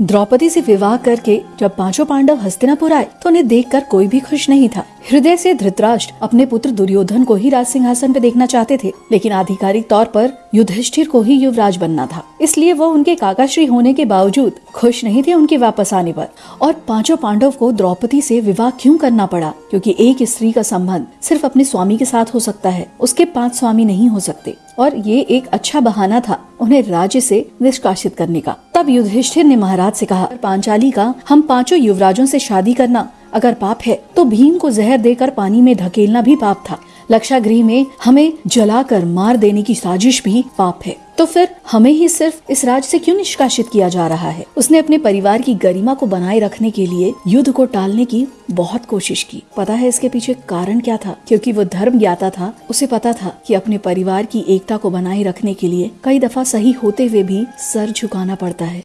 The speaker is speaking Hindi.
द्रौपदी से विवाह करके जब पाँचों पांडव हस्तिनापुर आए तो उन्हें देखकर कोई भी खुश नहीं था। हृदय से धृतराष्ट्र अपने पुत्र दुर्योधन को ही राज सिंहासन पे देखना चाहते थे, लेकिन आधिकारिक तौर पर युधिष्ठिर को ही युवराज बनना था। इसलिए वो उनके काकाश्री होने के बावजूद खुश नहीं थे उनके वापस आने पर। और पाँचों पांडव को द्रौपदी से विवाह क्यों करना पड़ा? क्योंकि एक स्त्री का संबंध सिर्फ़ अपने स्वामी के साथ हो सकता है, उसके पाँच स्वामी नहीं हो सकते। और ये एक अच्छा बहाना था। उन्हें राज्य से निष्कासित करने का। तब युधिष्ठिर ने महाराज से कहा, पांचाली का, हम पाँचों युवराजों से शादी करना अगर पाप है तो भीम को जहर देकर पानी में धकेलना भी पाप था। लक्षागृह में हमें जलाकर मार देने की साजिश भी पाप है। तो फिर हमें ही सिर्फ़ इस राज्य से क्यों निष्कासित किया जा रहा है? उसने अपने परिवार की गरिमा को बनाए रखने के लिए युद्ध को टालने की बहुत कोशिश की। पता है इसके पीछे कारण क्या था? क्योंकि वो धर्म ज्ञाता था, उसे पता था कि अपने परिवार की एकता को बनाए रखने के लिए कई दफ़ा सही होते हुए भी सर झुकाना पड़ता है।